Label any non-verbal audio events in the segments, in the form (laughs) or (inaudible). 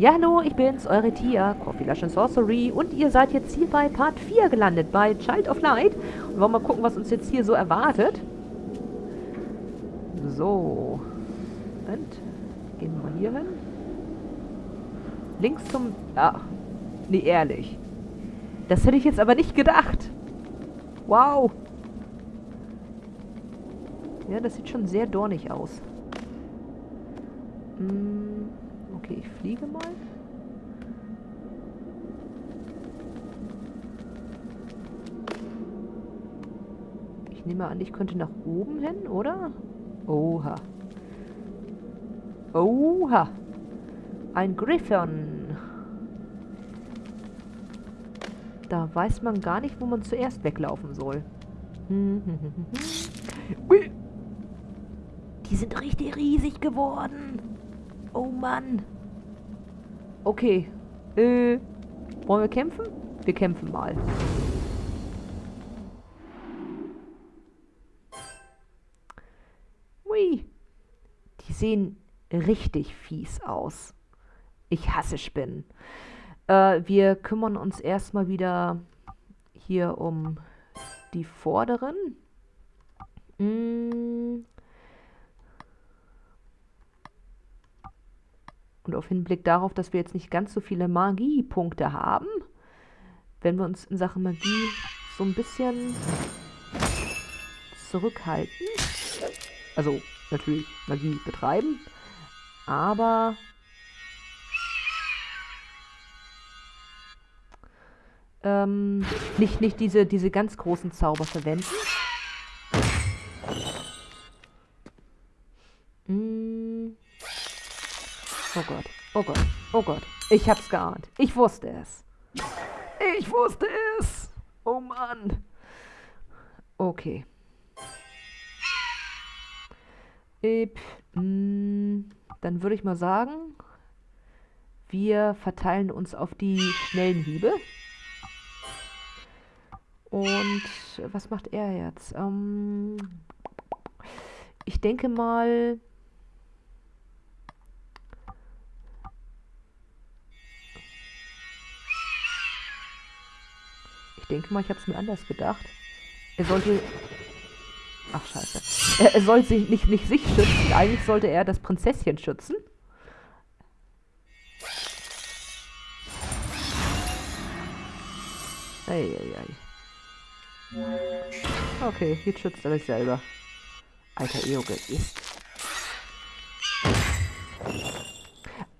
Ja, hallo, ich bin's, eure Tia, Coffee Lush and Sorcery und ihr seid jetzt hier bei Part 4 gelandet, bei Child of Light. Und wollen mal gucken, was uns jetzt hier so erwartet. So. Und gehen wir mal hier hin. Links zum... Ah, nee, ehrlich. Das hätte ich jetzt aber nicht gedacht. Wow. Ja, das sieht schon sehr dornig aus. Hm. Okay, ich fliege mal. Ich nehme an, ich könnte nach oben hin, oder? Oha. Oha. Ein Griffon. Da weiß man gar nicht, wo man zuerst weglaufen soll. Die sind richtig riesig geworden. Oh Mann. Okay. Äh, wollen wir kämpfen? Wir kämpfen mal. Hui. Die sehen richtig fies aus. Ich hasse Spinnen. Äh, wir kümmern uns erstmal wieder hier um die vorderen. Hm, Und auf Hinblick darauf, dass wir jetzt nicht ganz so viele Magiepunkte haben, wenn wir uns in Sachen Magie so ein bisschen zurückhalten. Also natürlich Magie betreiben, aber ähm, nicht, nicht diese, diese ganz großen Zauber verwenden. Oh Gott, oh Gott. Ich hab's geahnt. Ich wusste es. Ich wusste es. Oh Mann. Okay. Ip, mh, mm, dann würde ich mal sagen, wir verteilen uns auf die schnellen Hiebe. Und was macht er jetzt? Ähm, ich denke mal, denke mal, ich habe es mir anders gedacht. Er sollte... Ach, scheiße. Er, er soll sich nicht, nicht sich schützen. Eigentlich sollte er das Prinzesschen schützen. Eieiei. Okay, jetzt schützt er sich selber. Alter Eoge ist.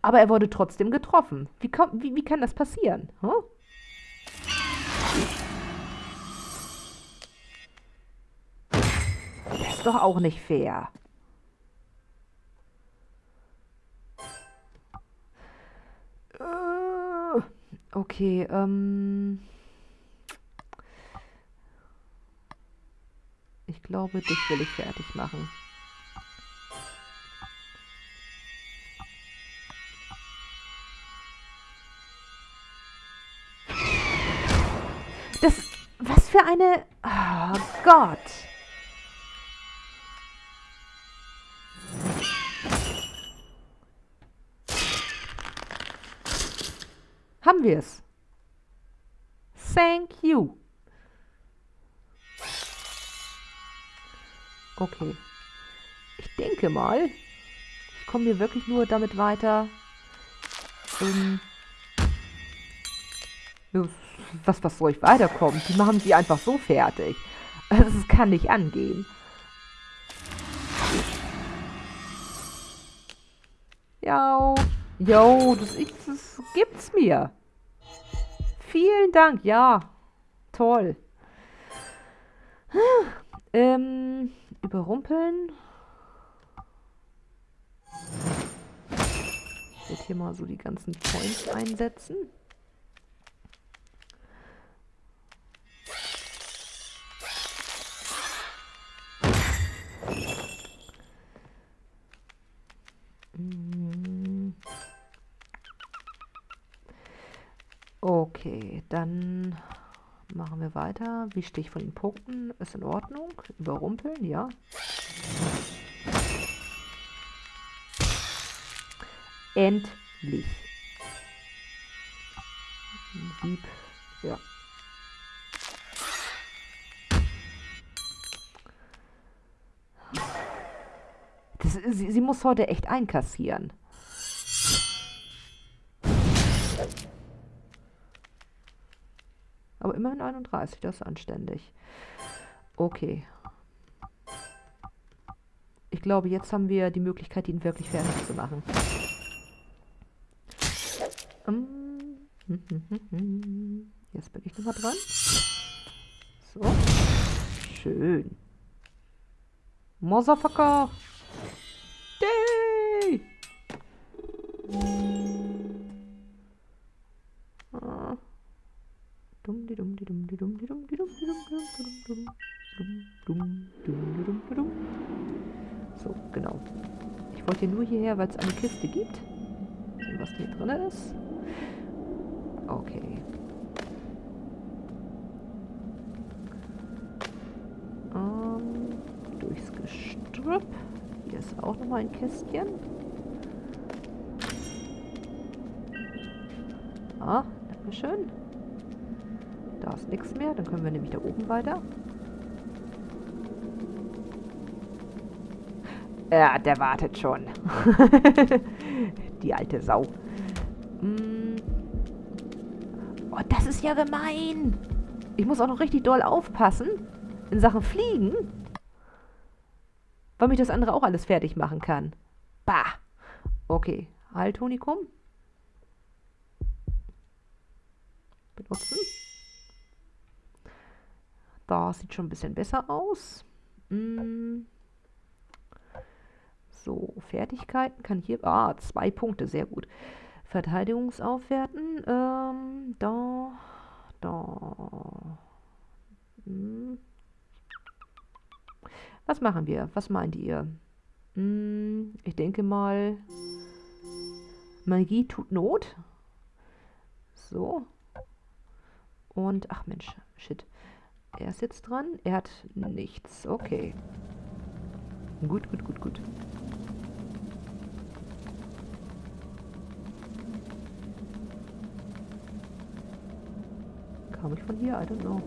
Aber er wurde trotzdem getroffen. Wie, wie, wie kann das passieren? Huh? Ist doch auch nicht fair. Äh, okay, ähm... Ich glaube, dich will ich fertig machen. Das... Was für eine... Oh Gott. Haben wir es. Thank you. Okay. Ich denke mal, ich komme hier wirklich nur damit weiter. Ähm, was, was soll ich weiterkommen? Die machen sie einfach so fertig. Das kann nicht angehen. Ja, jo, das, das gibt's mir. Vielen Dank, ja. Toll. Ähm, überrumpeln. Ich werde hier mal so die ganzen Points einsetzen. Dann machen wir weiter. Wie stehe ich von den Punkten? Ist in Ordnung. Überrumpeln, ja. Endlich. Sieb. Ja. Das, sie, sie muss heute echt einkassieren. Aber immerhin 31, das ist anständig. Okay. Ich glaube, jetzt haben wir die Möglichkeit, ihn wirklich fertig zu machen. Jetzt bin ich nochmal dran. So. Schön. Motherfucker! Day! So, genau. Ich wollte nur hierher, weil es eine Kiste gibt. Was hier drin ist. Okay. Ähm, durchs Gestrüpp. Hier ist auch nochmal ein Kästchen. Ah, Dankeschön. Da ist nichts mehr. Dann können wir nämlich da oben weiter. Ja, der wartet schon. (laughs) Die alte Sau. Mm. Oh, das ist ja gemein. Ich muss auch noch richtig doll aufpassen in Sachen Fliegen. Weil mich das andere auch alles fertig machen kann. Bah. Okay. Haltonikum. Benutzen. Da sieht schon ein bisschen besser aus. Mm. So, Fertigkeiten kann hier... Ah, zwei Punkte, sehr gut. Verteidigungsaufwerten. Ähm, da, da. Hm. Was machen wir? Was meint ihr? Hm, ich denke mal, Magie tut Not. So. Und, ach Mensch, shit. Er ist jetzt dran. Er hat nichts. Okay. Gut, gut, gut, gut. Kam ich von hier? I don't know.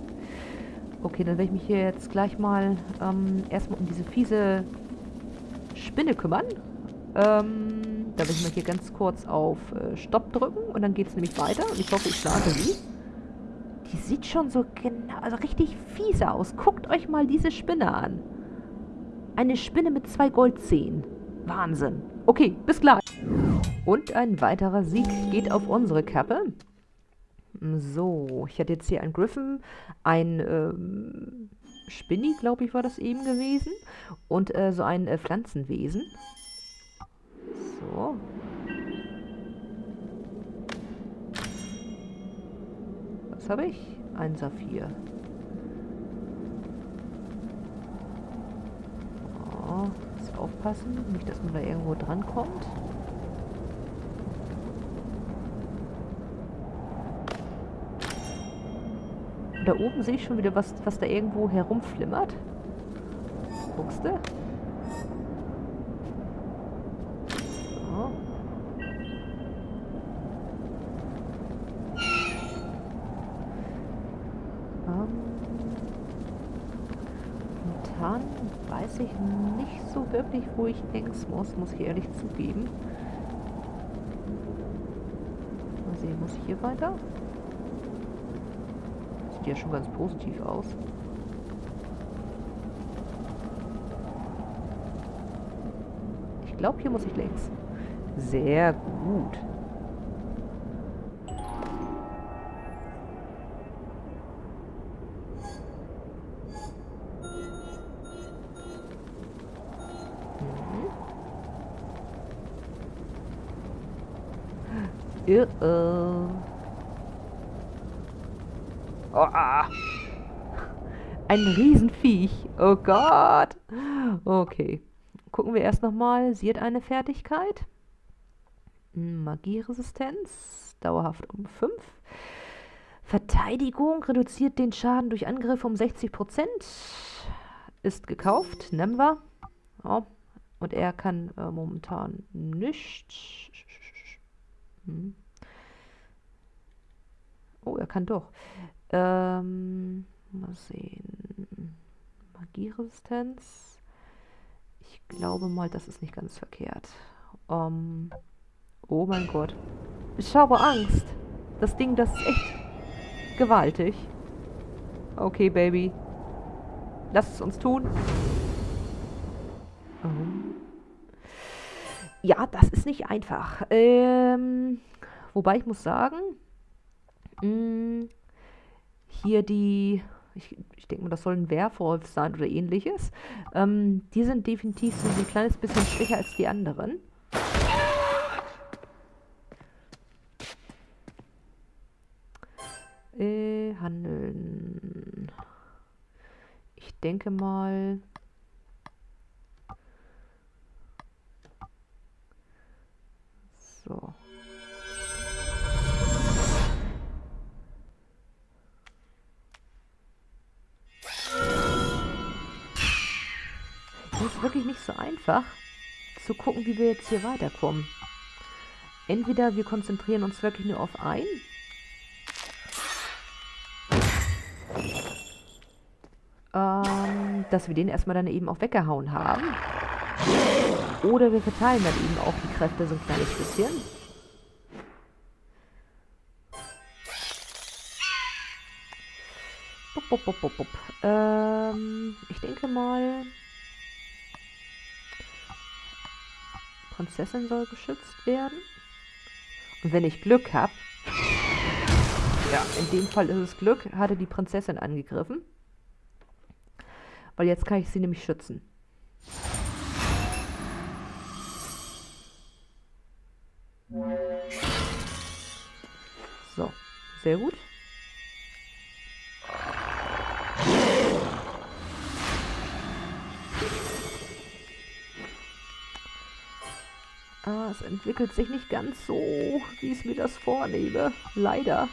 Okay, dann werde ich mich hier jetzt gleich mal ähm, erstmal um diese fiese Spinne kümmern. Ähm, da werde ich mal hier ganz kurz auf äh, Stopp drücken und dann geht es nämlich weiter. Und ich hoffe, ich schlage sie. Die sieht schon so genau, also richtig fiese aus. Guckt euch mal diese Spinne an. Eine Spinne mit zwei Goldzähnen. Wahnsinn. Okay, bis gleich. Und ein weiterer Sieg geht auf unsere Kappe. So, ich hatte jetzt hier einen Griffin, ein ähm, Spinny, glaube ich, war das eben gewesen. Und äh, so ein äh, Pflanzenwesen. So. Was habe ich? Ein Saphir. Oh, muss aufpassen, nicht, dass man da irgendwo dran kommt. Und da oben sehe ich schon wieder was, was da irgendwo herumflimmert. Guckst du? So. Ähm. Momentan weiß ich nicht so wirklich, wo ich links muss, muss ich ehrlich zugeben. Mal sehen, muss ich hier weiter? sieht ja schon ganz positiv aus. Ich glaube, hier muss ich links. Sehr gut. Uh -oh. Oh, ah. Ein Riesenviech. Oh Gott. Okay. Gucken wir erst nochmal. Sie hat eine Fertigkeit. Magieresistenz. Dauerhaft um 5. Verteidigung reduziert den Schaden durch Angriffe um 60%. Ist gekauft. Nehmen wir. Oh. Und er kann äh, momentan nichts. Hm. kann doch. Ähm, mal sehen. Magieresistenz. Ich glaube mal, das ist nicht ganz verkehrt. Ähm, oh mein Gott. Ich habe Angst. Das Ding, das ist echt gewaltig. Okay, Baby. Lass es uns tun. Oh. Ja, das ist nicht einfach. Ähm, wobei ich muss sagen, mh, mm, hier die, ich, ich denke mal, das soll ein Werwolf sein oder ähnliches. Ähm, die sind definitiv so ein kleines bisschen schwächer als die anderen. Äh, handeln. Ich denke mal... einfach zu gucken, wie wir jetzt hier weiterkommen. Entweder wir konzentrieren uns wirklich nur auf ein ähm, dass wir den erstmal dann eben auch weggehauen haben. Oder wir verteilen dann eben auch die Kräfte so ein kleines bisschen. Bup, bup, bup. Ähm, ich denke mal... Prinzessin soll geschützt werden. Und wenn ich Glück habe... Ja, in dem Fall ist es Glück, hatte die Prinzessin angegriffen. Weil jetzt kann ich sie nämlich schützen. So, sehr gut. Ah, es entwickelt sich nicht ganz so, wie ich es mir das vornehme. Leider.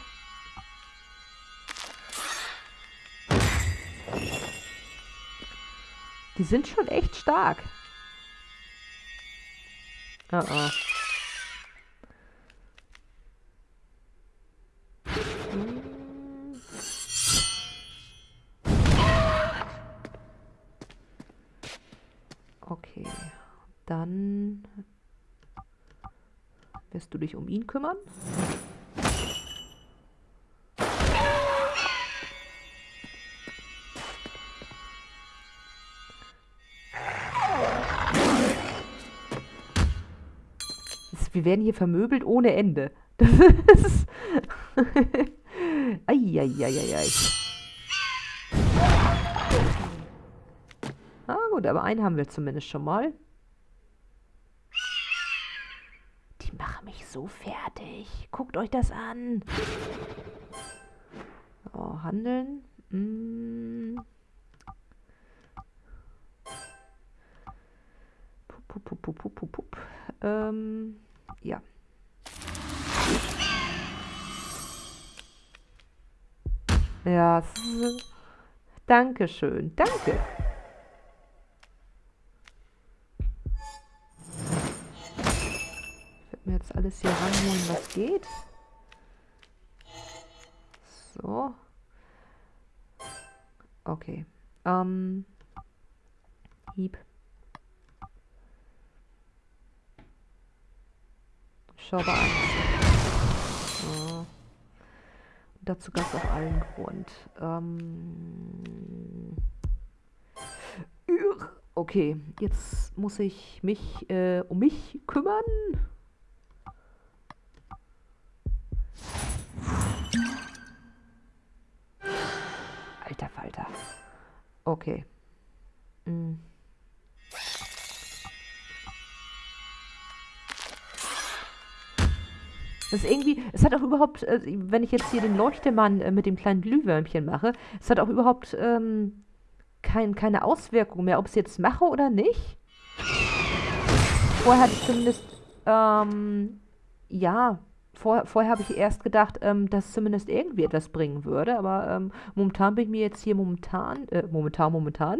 Die sind schon echt stark. Oh oh. Okay, dann wirst du dich um ihn kümmern. wir werden hier vermöbelt ohne Ende. Das ist... (laughs) Eieieiei. Ah gut, aber einen haben wir zumindest schon mal. Die so fertig. Guckt euch das an. Oh, handeln. Mm. Pup, pup, pup, pup, pup, pup. Ähm ja. Ja, Dankeschön, danke. Jetzt alles hier ranholen, was geht. So. Okay. Ähm. Hieb. Schaubar an. So. Dazu gab es auch allen Grund. Ähm okay, jetzt muss ich mich äh, um mich kümmern. Alter Falter. Okay. Mm. Das ist irgendwie, es hat auch überhaupt, äh, wenn ich jetzt hier den Leuchtemann äh, mit dem kleinen Glühwürmchen mache, es hat auch überhaupt ähm, kein, keine Auswirkung mehr, ob ich es jetzt mache oder nicht. Vorher hatte ich zumindest, ähm, ja, vor, vorher habe ich erst gedacht, ähm, dass zumindest irgendwie etwas bringen würde, aber ähm, momentan bin ich mir jetzt hier momentan, äh, momentan, momentan,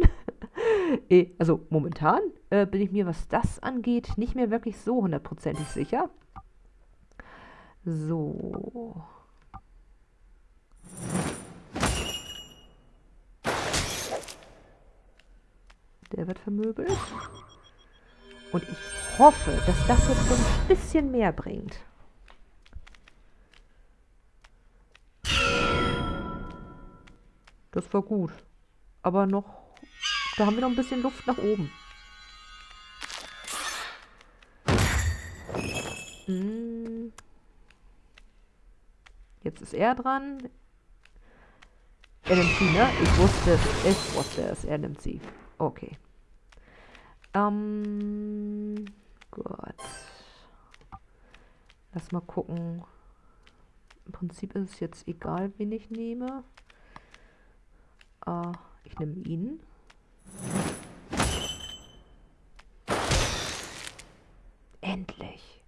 äh, (laughs) also momentan äh, bin ich mir, was das angeht, nicht mehr wirklich so hundertprozentig sicher. So. Der wird vermöbelt. Und ich hoffe, dass das jetzt so ein bisschen mehr bringt. Das war gut. Aber noch, da haben wir noch ein bisschen Luft nach oben. Hm. Jetzt ist er dran. Er nimmt sie, ne? Ich wusste es. Ich wusste es. Er nimmt sie. Okay. Ähm. Gut. Lass mal gucken. Im Prinzip ist es jetzt egal, wen ich nehme. Äh, ich nehme ihn. Endlich.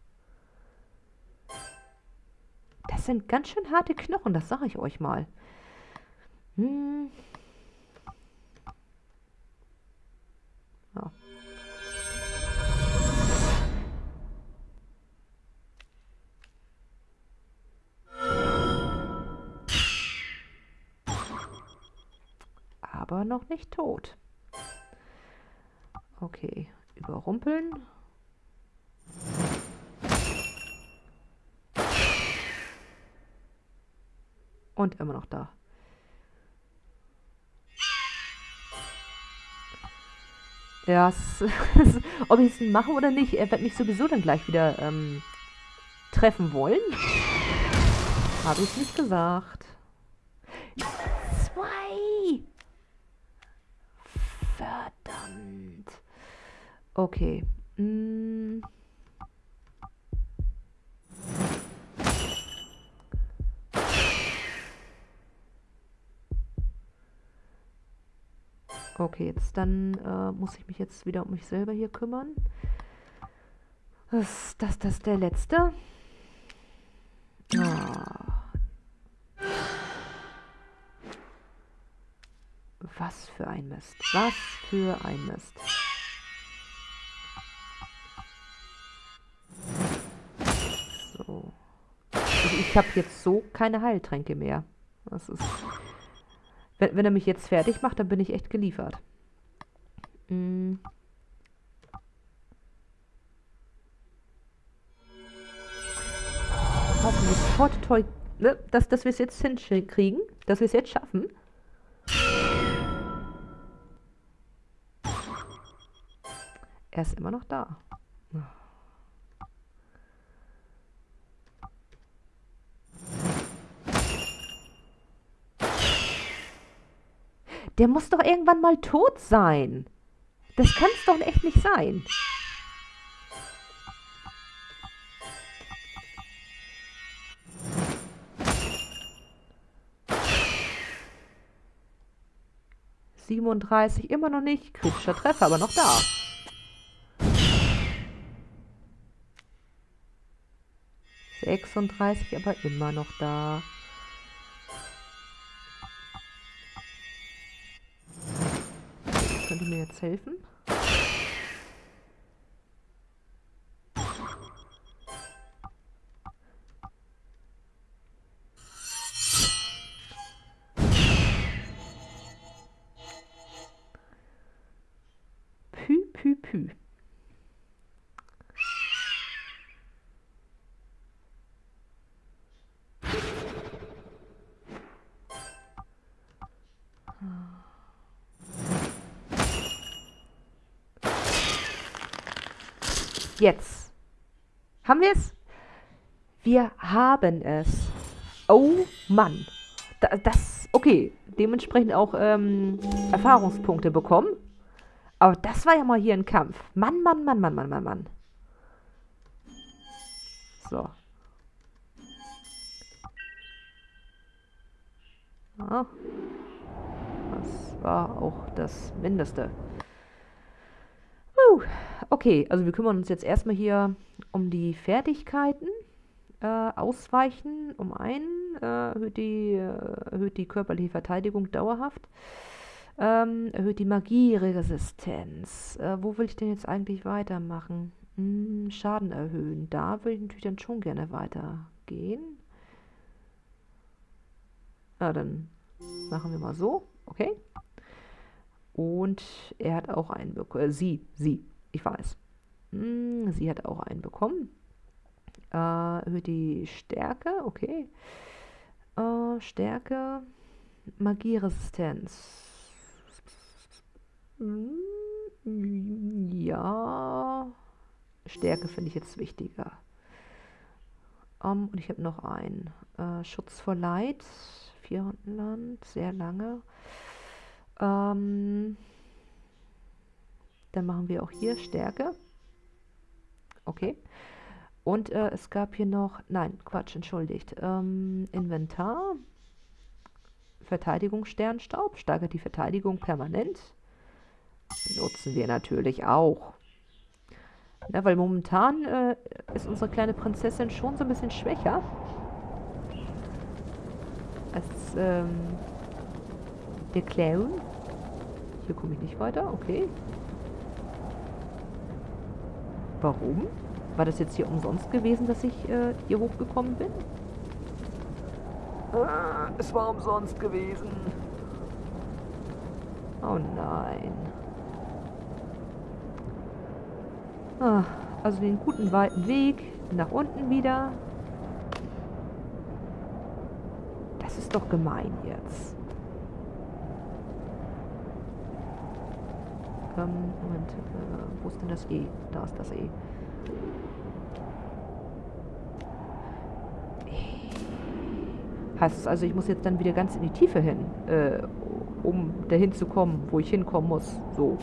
Das sind ganz schön harte Knochen, das sage ich euch mal. Hm. Noch nicht tot. Okay, überrumpeln. Und immer noch da. Ja, (laughs) ob ich es mache oder nicht, er wird mich sowieso dann gleich wieder ähm, treffen wollen. Habe ich nicht gesagt. Okay. Hm. Okay, jetzt dann äh, muss ich mich jetzt wieder um mich selber hier kümmern. Das, das, das der letzte. Ah. Was für ein Mist. Was für ein Mist. Ich, habe jetzt so keine Heiltränke mehr. Das ist... Wenn, wenn er mich jetzt fertig macht, dann bin ich echt geliefert. Hm. Hoffentlich toi, toi, ne, dass, dass wir es jetzt hinkriegen, dass wir es jetzt schaffen. Er ist immer noch da. Der muss doch irgendwann mal tot sein. Das kann es doch echt nicht sein. Siebenunddreißig immer noch nicht. Kritischer Treffer, aber noch da. Sechsunddreißig, aber immer noch da. Könnt ihr mir jetzt helfen? Pü, pü, pü. Jetzt. Haben wir es? Wir haben es. Oh Mann. Da, das, okay. Dementsprechend auch ähm, Erfahrungspunkte bekommen. Aber das war ja mal hier ein Kampf. Mann, Mann, Mann, Mann, Mann, Mann, Mann. So. Ja. Das war auch das Mindeste. Okay, also wir kümmern uns jetzt erstmal hier um die Fertigkeiten. Äh, ausweichen um einen, äh, erhöht, die, äh, erhöht die körperliche Verteidigung dauerhaft. Ähm, erhöht die Magieresistenz. Äh, wo will ich denn jetzt eigentlich weitermachen? Hm, Schaden erhöhen. Da will ich natürlich dann schon gerne weitergehen. Ja, dann machen wir mal so. Okay. Und er hat auch einen bekommen. Äh, sie, sie, ich weiß. Hm, sie hat auch einen bekommen. Äh, erhöht die Stärke, okay. Äh, Stärke, Magieresistenz. Hm, ja. Stärke finde ich jetzt wichtiger. Um, und ich habe noch einen. Äh, Schutz vor Leid. Vierhundertland. Sehr lange. Ähm, dann machen wir auch hier Stärke. Okay. Und äh, es gab hier noch, nein, Quatsch, entschuldigt. Ähm, Inventar. Verteidigung Sternstaub. Steigert die Verteidigung permanent. Nutzen wir natürlich auch. Ja, weil momentan äh, ist unsere kleine Prinzessin schon so ein bisschen schwächer. Als ähm, der Clown. Hier komme ich nicht weiter, okay. Warum? War das jetzt hier umsonst gewesen, dass ich äh, hier hochgekommen bin? Ah, es war umsonst gewesen. Oh nein. Ah, also den guten weiten Weg nach unten wieder. Das ist doch gemein jetzt. Ähm, Moment, äh, wo ist denn das E? Da ist das E. Heißt es also, ich muss jetzt dann wieder ganz in die Tiefe hin, äh, um dahin zu kommen, wo ich hinkommen muss. So.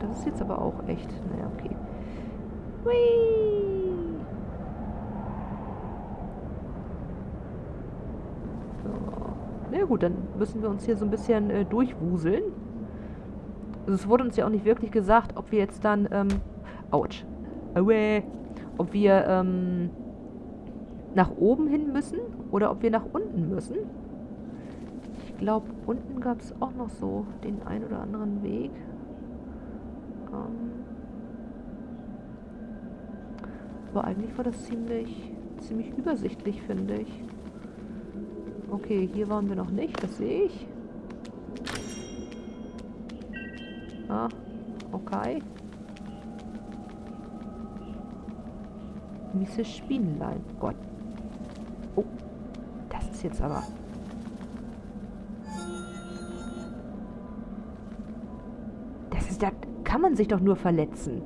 Das ist jetzt aber auch echt. Naja, okay. Hui. So. Na gut, dann müssen wir uns hier so ein bisschen äh, durchwuseln. Also es wurde uns ja auch nicht wirklich gesagt, ob wir jetzt dann, ähm, ouch, Aue, ob wir, ähm, nach oben hin müssen oder ob wir nach unten müssen. Ich glaube, unten gab es auch noch so den ein oder anderen Weg. Ähm Aber eigentlich war das ziemlich, ziemlich übersichtlich, finde ich. Okay, hier waren wir noch nicht, das sehe ich. Ah, okay. Mrs. Spinnlein. Gott. Oh, das ist jetzt aber... Das ist... Da kann man sich doch nur verletzen.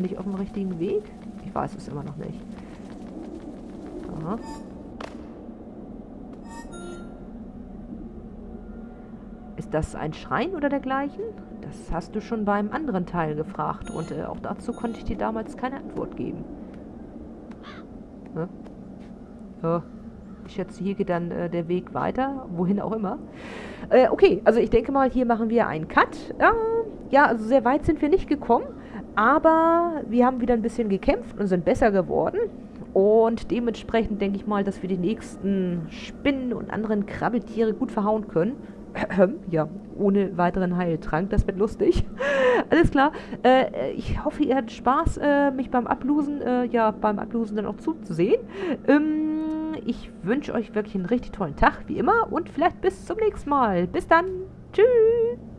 Bin ich auf dem richtigen Weg? Ich weiß es immer noch nicht. Aha. Ist das ein Schrein oder dergleichen? Das hast du schon beim anderen Teil gefragt und äh, auch dazu konnte ich dir damals keine Antwort geben. Ja. ja. Ich schätze, hier geht dann äh, der Weg weiter, wohin auch immer. Äh, okay, also ich denke mal, hier machen wir einen Cut. ja, also sehr weit sind wir nicht gekommen. Aber wir haben wieder ein bisschen gekämpft und sind besser geworden. Und dementsprechend denke ich mal, dass wir die nächsten Spinnen und anderen Krabbeltiere gut verhauen können. (clears throat) ja, ohne weiteren Heiltrank. Das wird lustig. (laughs) Alles klar. Äh, ich hoffe, ihr hattet Spaß, äh, mich beim Ablosen, äh, ja, beim Ablosen dann auch zuzusehen. Ähm, ich wünsche euch wirklich einen richtig tollen Tag, wie immer. Und vielleicht bis zum nächsten Mal. Bis dann. Tschüss.